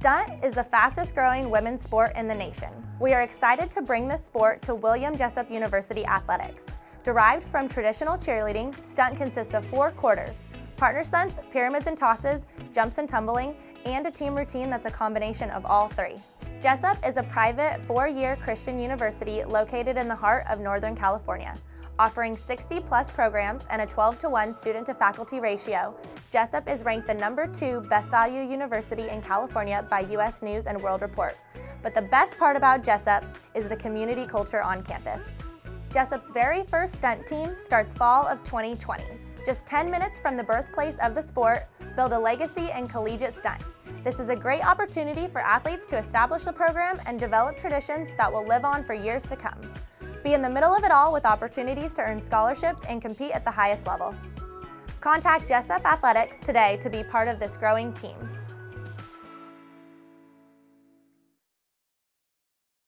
Stunt is the fastest growing women's sport in the nation. We are excited to bring this sport to William Jessup University Athletics. Derived from traditional cheerleading, stunt consists of four quarters, partner stunts, pyramids and tosses, jumps and tumbling, and a team routine that's a combination of all three. Jessup is a private four-year Christian university located in the heart of Northern California. Offering 60 plus programs and a 12 to 1 student to faculty ratio, Jessup is ranked the number two best value university in California by US News and World Report. But the best part about Jessup is the community culture on campus. Jessup's very first stunt team starts fall of 2020. Just 10 minutes from the birthplace of the sport, build a legacy in collegiate stunt. This is a great opportunity for athletes to establish a program and develop traditions that will live on for years to come. Be in the middle of it all with opportunities to earn scholarships and compete at the highest level. Contact Jessup Athletics today to be part of this growing team.